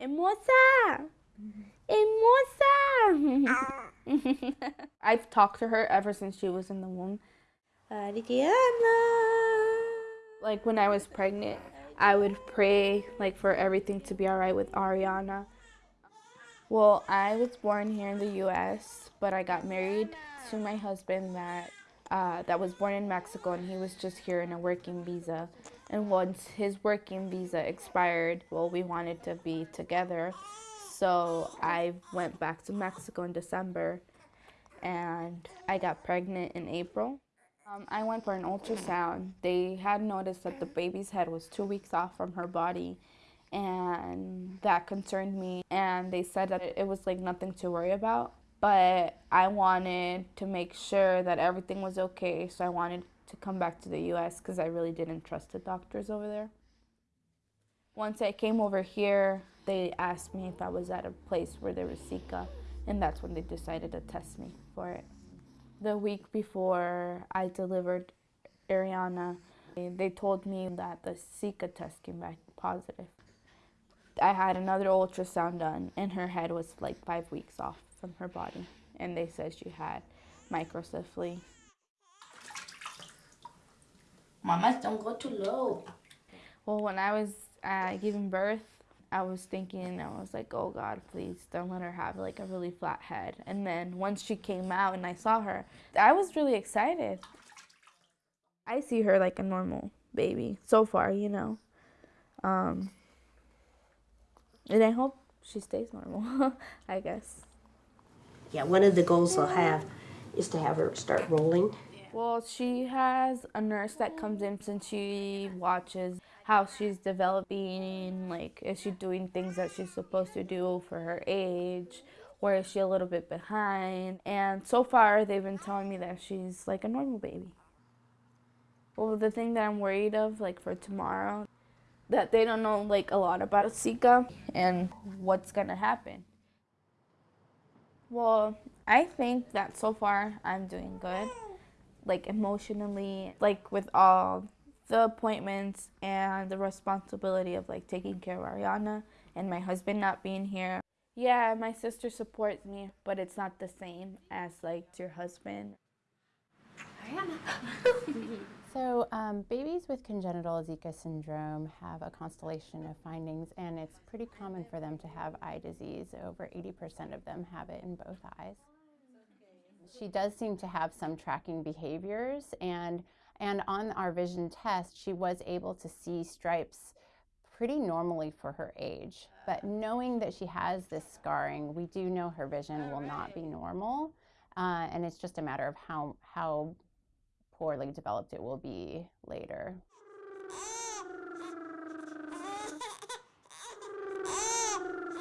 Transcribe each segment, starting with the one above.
Hermosa! Mm-hmm. Hermosa! Ah. I've talked to her ever since she was in the womb. Ariana! Like when I was pregnant, I would pray like for everything to be all right with Ariana. Well, I was born here in the U.S., but I got married to my husband that uh, that was born in Mexico, and he was just here in a working visa. And once his working visa expired, well, we wanted to be together, so I went back to Mexico in December, and I got pregnant in April. Um, I went for an ultrasound. They had noticed that the baby's head was two weeks off from her body, and that concerned me. And they said that it was like nothing to worry about, but I wanted to make sure that everything was okay, so I wanted to come back to the US because I really didn't trust the doctors over there. Once I came over here, they asked me if I was at a place where there was Zika, and that's when they decided to test me for it. The week before I delivered Ariana, they told me that the Zika test came back positive. I had another ultrasound done and her head was like five weeks off from her body and they said she had microcephaly. Mamas, don't go too low. Well, when I was uh, giving birth, I was thinking, I was like, oh God, please don't let her have like a really flat head. And then once she came out and I saw her, I was really excited. I see her like a normal baby so far, you know. Um, and I hope she stays normal, I guess. Yeah, one of the goals they'll have is to have her start rolling. Well, she has a nurse that comes in and she watches how she's developing, like is she doing things that she's supposed to do for her age, or is she a little bit behind? And so far, they've been telling me that she's like a normal baby. Well, the thing that I'm worried of, like for tomorrow, that they don't know like a lot about Zika and what's gonna happen. Well, I think that so far I'm doing good, like emotionally, like with all the appointments and the responsibility of like taking care of Ariana and my husband not being here. Yeah, my sister supports me, but it's not the same as like your husband. Ariana. so um, babies with congenital Zika syndrome have a constellation of findings and it's pretty common for them to have eye disease. Over 80% of them have it in both eyes. She does seem to have some tracking behaviors and and on our vision test, she was able to see stripes pretty normally for her age. But knowing that she has this scarring, we do know her vision will not be normal. Uh, and it's just a matter of how, how poorly developed it will be later.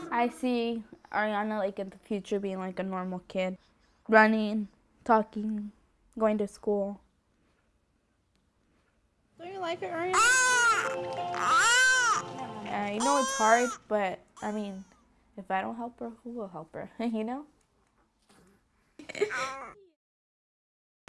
I see Ariana like in the future being like a normal kid, running, talking, going to school. Do you like it, Ariana? Yeah, you know it's hard, but I mean, if I don't help her, who will help her? you know?